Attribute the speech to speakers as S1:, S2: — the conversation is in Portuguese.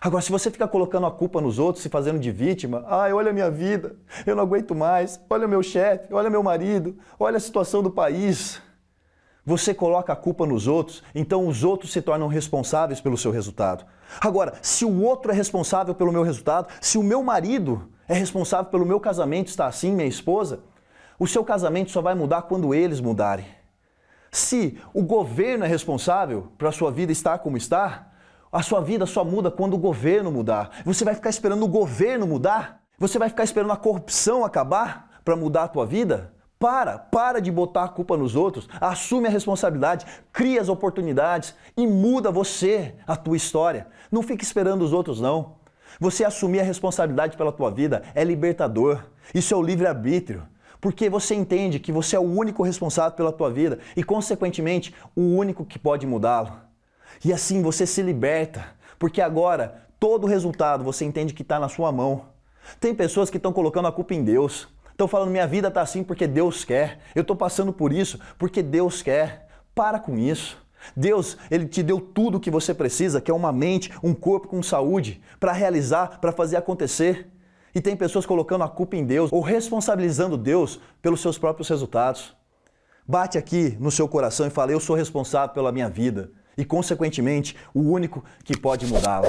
S1: Agora, se você fica colocando a culpa nos outros, se fazendo de vítima, ai, olha a minha vida, eu não aguento mais, olha o meu chefe, olha meu marido, olha a situação do país. Você coloca a culpa nos outros, então os outros se tornam responsáveis pelo seu resultado. Agora, se o outro é responsável pelo meu resultado, se o meu marido é responsável pelo meu casamento estar assim, minha esposa, o seu casamento só vai mudar quando eles mudarem. Se o governo é responsável para a sua vida estar como está, a sua vida só muda quando o governo mudar. Você vai ficar esperando o governo mudar? Você vai ficar esperando a corrupção acabar para mudar a tua vida? Para, para de botar a culpa nos outros, assume a responsabilidade, cria as oportunidades e muda você, a tua história. Não fique esperando os outros não. Você assumir a responsabilidade pela tua vida é libertador. Isso é o livre-arbítrio. Porque você entende que você é o único responsável pela tua vida e, consequentemente, o único que pode mudá-lo. E assim você se liberta, porque agora todo o resultado você entende que está na sua mão. Tem pessoas que estão colocando a culpa em Deus. Estão falando, minha vida está assim porque Deus quer. Eu estou passando por isso porque Deus quer. Para com isso. Deus, Ele te deu tudo o que você precisa, que é uma mente, um corpo com saúde, para realizar, para fazer acontecer. E tem pessoas colocando a culpa em Deus ou responsabilizando Deus pelos seus próprios resultados. Bate aqui no seu coração e fala, eu sou responsável pela minha vida e, consequentemente, o único que pode mudá-la.